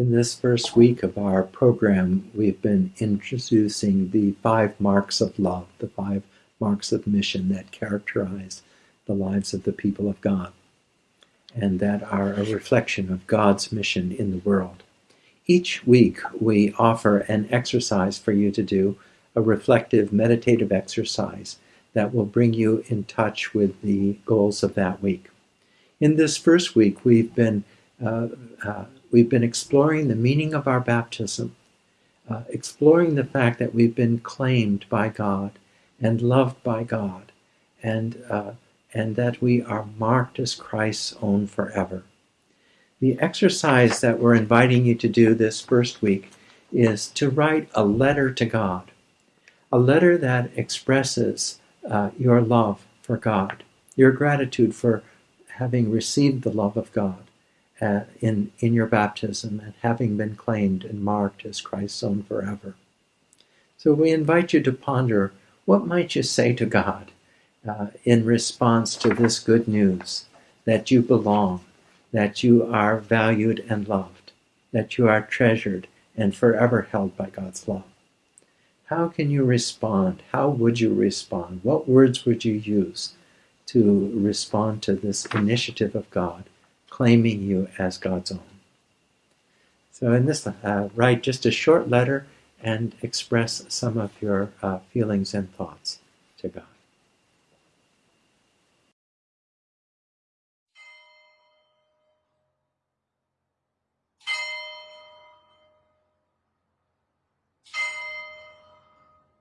In this first week of our program, we've been introducing the five marks of love, the five marks of mission that characterize the lives of the people of God and that are a reflection of God's mission in the world. Each week, we offer an exercise for you to do, a reflective, meditative exercise that will bring you in touch with the goals of that week. In this first week, we've been uh, uh, we've been exploring the meaning of our baptism, uh, exploring the fact that we've been claimed by God and loved by God, and uh, and that we are marked as Christ's own forever. The exercise that we're inviting you to do this first week is to write a letter to God, a letter that expresses uh, your love for God, your gratitude for having received the love of God uh, in, in your baptism and having been claimed and marked as Christ's own forever. So we invite you to ponder what might you say to God uh, in response to this good news that you belong, that you are valued and loved, that you are treasured and forever held by God's love. How can you respond? How would you respond? What words would you use to respond to this initiative of God, claiming you as God's own? So in this, uh, write just a short letter and express some of your uh, feelings and thoughts to God.